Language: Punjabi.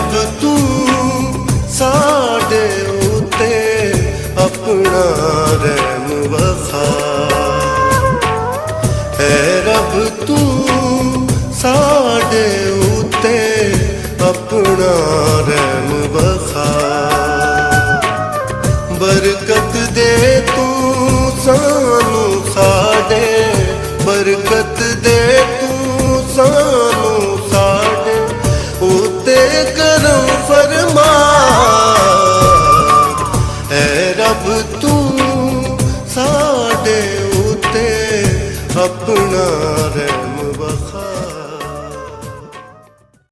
ਰੱਬ ਤੂੰ ਸਾਡੇ ਉਤੇ ਆਪਣਾ ਰਹਿਮ ਵਖਾ। ਹੈ ਰੱਬ ਤੂੰ ਸਾਡੇ ਉਤੇ ਆਪਣਾ ਰਹਿਮ ਵਖਾ। ਬਰਕਤ ਦੇ ਤੂੰ ਸਾਨੂੰ ਸਾਡੇ, ਬਰਕਤ ਦੇ ਤੂੰ ਸਾਨੂੰ ਸਾਡੇ। ਉਤੇ ਤੂੰ ਸਾਡੇ ਉਤੇ ਆਪਣਾ ਰਹਿ